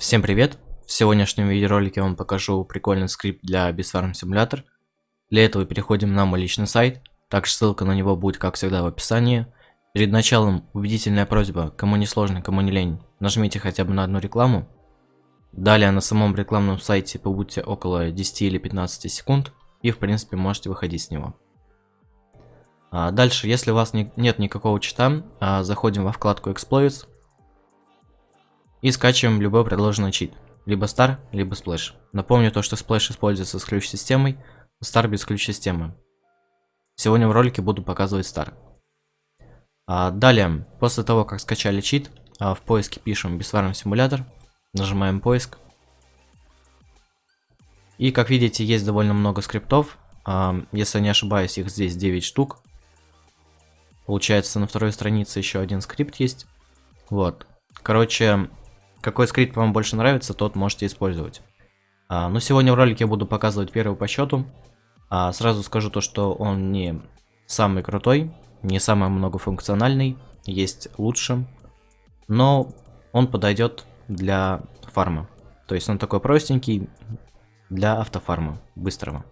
Всем привет! В сегодняшнем видеоролике я вам покажу прикольный скрипт для Bisfarm Simulator. Для этого переходим на мой личный сайт, также ссылка на него будет как всегда в описании. Перед началом убедительная просьба, кому не сложно, кому не лень, нажмите хотя бы на одну рекламу. Далее на самом рекламном сайте побудьте около 10 или 15 секунд и в принципе можете выходить с него. А дальше, если у вас не, нет никакого чита, а, заходим во вкладку Exploits и скачиваем любой предложенный чит. Либо Star, либо Splash. Напомню то, что Splash используется с ключ-системой, Star без ключ-системы. Сегодня в ролике буду показывать Star. А, далее, после того, как скачали чит, а, в поиске пишем Bisfarm симулятор, нажимаем поиск. И как видите, есть довольно много скриптов. А, если не ошибаюсь, их здесь 9 штук. Получается, на второй странице еще один скрипт есть. Вот. Короче, какой скрипт вам больше нравится, тот можете использовать. А, но сегодня в ролике я буду показывать первый по счету. А, сразу скажу то, что он не самый крутой, не самый многофункциональный, есть лучше. Но он подойдет для фарма. То есть он такой простенький для автофарма, быстрого.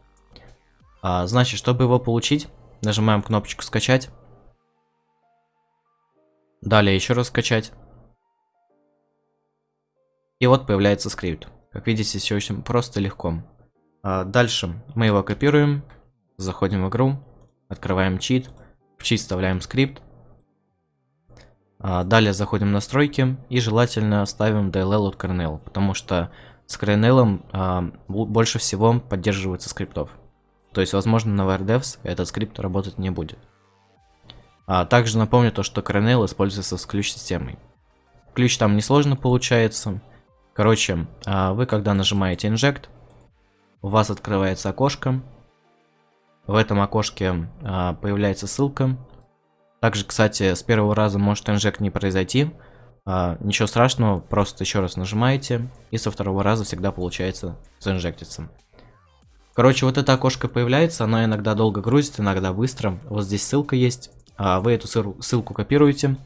А, значит, чтобы его получить, нажимаем кнопочку скачать. Далее еще раз скачать. И вот появляется скрипт. Как видите, все очень просто легко. А дальше мы его копируем, заходим в игру, открываем чит, в чит вставляем скрипт. А далее заходим в настройки и желательно ставим DLL от kernel, потому что с kernel а, больше всего поддерживается скриптов. То есть, возможно, на WordDevs этот скрипт работать не будет. А также напомню то, что kernel используется с ключ-системой. Ключ там несложно получается. Короче, а, вы когда нажимаете Inject, у вас открывается окошко. В этом окошке а, появляется ссылка. Также, кстати, с первого раза может инжект не произойти. А, ничего страшного, просто еще раз нажимаете, и со второго раза всегда получается заинжектиться. Короче, вот это окошко появляется, оно иногда долго грузит, иногда быстро. Вот здесь ссылка есть, вы эту ссылку копируете.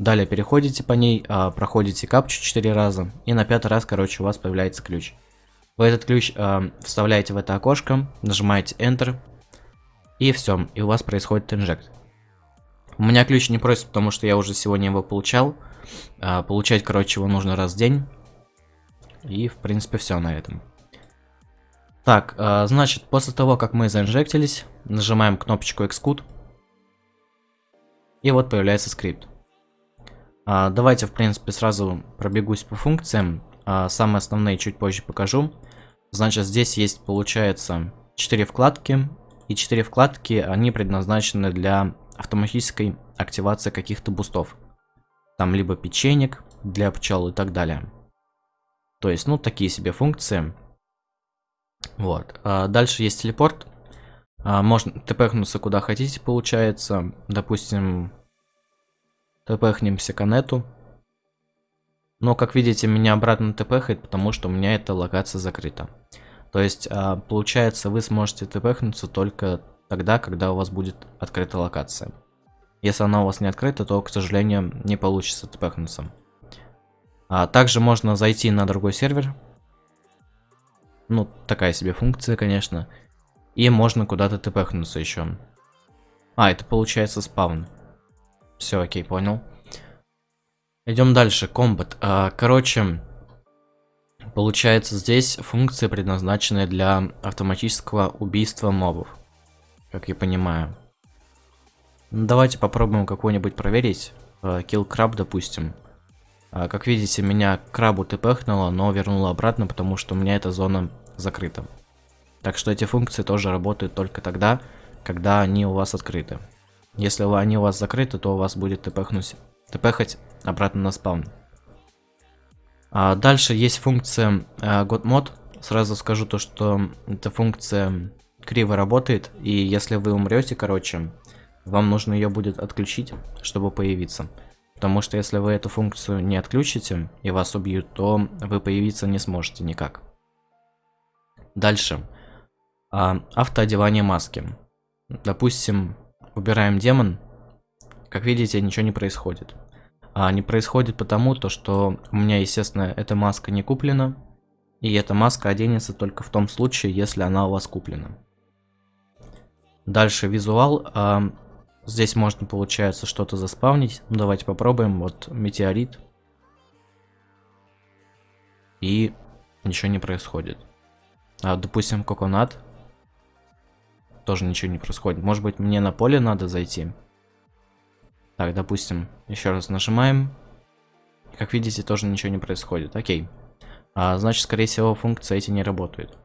Далее переходите по ней, а, проходите капчу 4 раза, и на пятый раз, короче, у вас появляется ключ. Вы этот ключ а, вставляете в это окошко, нажимаете Enter, и все, и у вас происходит инжект. У меня ключ не просит, потому что я уже сегодня его получал. А, получать, короче, его нужно раз в день. И, в принципе, все на этом. Так, значит, после того, как мы заинжектились, нажимаем кнопочку Xcode. И вот появляется скрипт. А, давайте, в принципе, сразу пробегусь по функциям. А, самые основные чуть позже покажу. Значит, здесь есть, получается, 4 вкладки. И 4 вкладки, они предназначены для автоматической активации каких-то бустов. Там либо печенек для пчел и так далее. То есть, ну, такие себе функции. Вот. А дальше есть телепорт. Можно тпхнуться куда хотите, получается. Допустим, тпхнемся к нету. Но, как видите, меня обратно тпхает, потому что у меня эта локация закрыта. То есть, а, получается, вы сможете тпхнуться только тогда, когда у вас будет открыта локация. Если она у вас не открыта, то, к сожалению, не получится тпхнуться. А также можно зайти на другой сервер. Ну, такая себе функция, конечно. И можно куда-то тпхнуться еще. А, это получается спаун. Все, окей, понял. Идем дальше. Комбат. А, короче, получается здесь функция, предназначенная для автоматического убийства мобов. Как я понимаю. Ну, давайте попробуем какой-нибудь проверить. А, kill краб, допустим. А, как видите, меня крабу тпхнуло, но вернуло обратно, потому что у меня эта зона закрыта. Так что эти функции тоже работают только тогда, когда они у вас открыты. Если они у вас закрыты, то у вас будет тпхнуть, тпхать обратно на спаун. А дальше есть функция э, godmod. Сразу скажу то, что эта функция криво работает, и если вы умрете, короче, вам нужно ее будет отключить, чтобы появиться. Потому что если вы эту функцию не отключите и вас убьют, то вы появиться не сможете никак. Дальше. А, автоодевание маски. Допустим, Убираем демон. Как видите, ничего не происходит. А не происходит потому, то, что у меня, естественно, эта маска не куплена. И эта маска оденется только в том случае, если она у вас куплена. Дальше визуал. А, здесь можно, получается, что-то заспавнить. Ну, давайте попробуем. Вот метеорит. И ничего не происходит. А, допустим, коконат. Тоже ничего не происходит. Может быть, мне на поле надо зайти? Так, допустим, еще раз нажимаем. Как видите, тоже ничего не происходит. Окей. А, значит, скорее всего, функции эти не работают.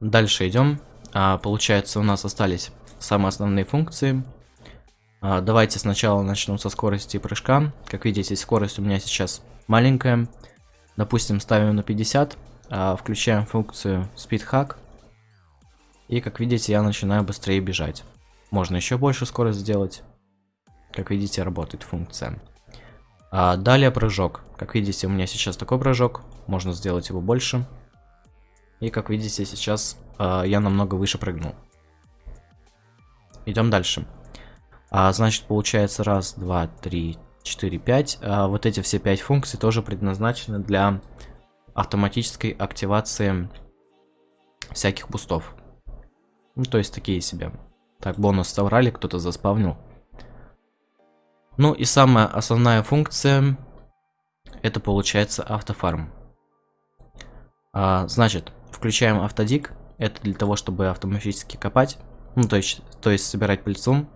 Дальше идем. А, получается, у нас остались самые основные функции. А, давайте сначала начнем со скорости прыжка. Как видите, скорость у меня сейчас маленькая. Допустим, ставим на 50. А, включаем функцию Speed Hack. И как видите, я начинаю быстрее бежать. Можно еще больше скорость сделать. Как видите, работает функция. А далее прыжок. Как видите, у меня сейчас такой прыжок. Можно сделать его больше. И как видите, сейчас а, я намного выше прыгнул. Идем дальше. А, значит, получается раз, два, три, четыре, пять. А, вот эти все пять функций тоже предназначены для автоматической активации всяких бустов. Ну, то есть такие себе. Так, бонус собрали, кто-то заспавнил. Ну и самая основная функция, это получается автофарм. А, значит, включаем автодик, это для того, чтобы автоматически копать, ну то есть, то есть собирать пыльцу.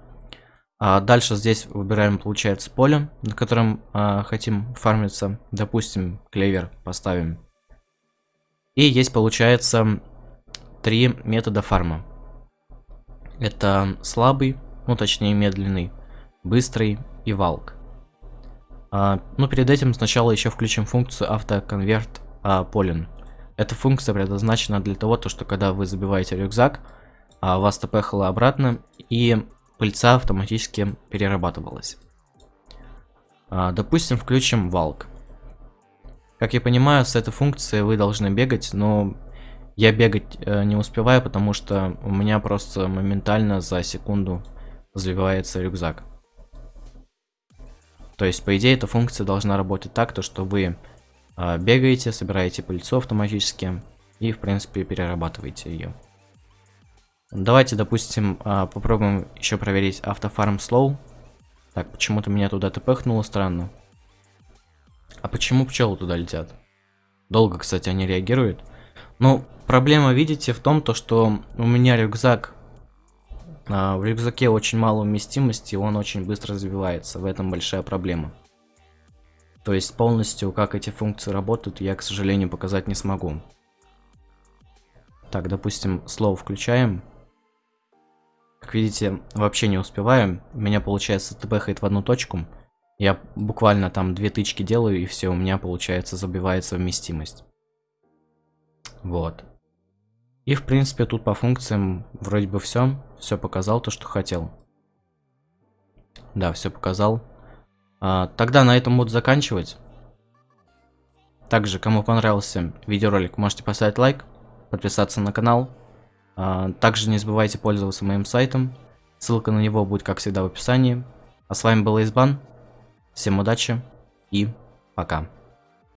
А дальше здесь выбираем, получается, поле, на котором а, хотим фармиться. Допустим, клевер поставим. И есть, получается, три метода фарма. Это слабый, ну точнее медленный, быстрый и валк. А, ну перед этим сначала еще включим функцию автоконверт а, полин. Эта функция предназначена для того, то, что когда вы забиваете рюкзак, а, вас тпхало обратно и пыльца автоматически перерабатывалась. А, допустим, включим валк. Как я понимаю, с этой функцией вы должны бегать, но я бегать э, не успеваю, потому что у меня просто моментально за секунду заливается рюкзак. То есть, по идее, эта функция должна работать так, то что вы э, бегаете, собираете пыльцу автоматически и, в принципе, перерабатываете ее. Давайте, допустим, э, попробуем еще проверить автофарм slow. Так, почему-то меня туда тпхнуло, странно. А почему пчелы туда летят? Долго, кстати, они реагируют. Ну, проблема, видите, в том, то, что у меня рюкзак, а, в рюкзаке очень мало вместимости, он очень быстро развивается, в этом большая проблема. То есть полностью, как эти функции работают, я, к сожалению, показать не смогу. Так, допустим, слово включаем. Как видите, вообще не успеваем. Меня, получается, тпхает в одну точку. Я буквально там две тычки делаю, и все, у меня, получается, забивается вместимость. Вот. И, в принципе, тут по функциям вроде бы все. Все показал то, что хотел. Да, все показал. А, тогда на этом буду заканчивать. Также, кому понравился видеоролик, можете поставить лайк, подписаться на канал. А, также не забывайте пользоваться моим сайтом. Ссылка на него будет, как всегда, в описании. А с вами был Избан. Всем удачи и пока.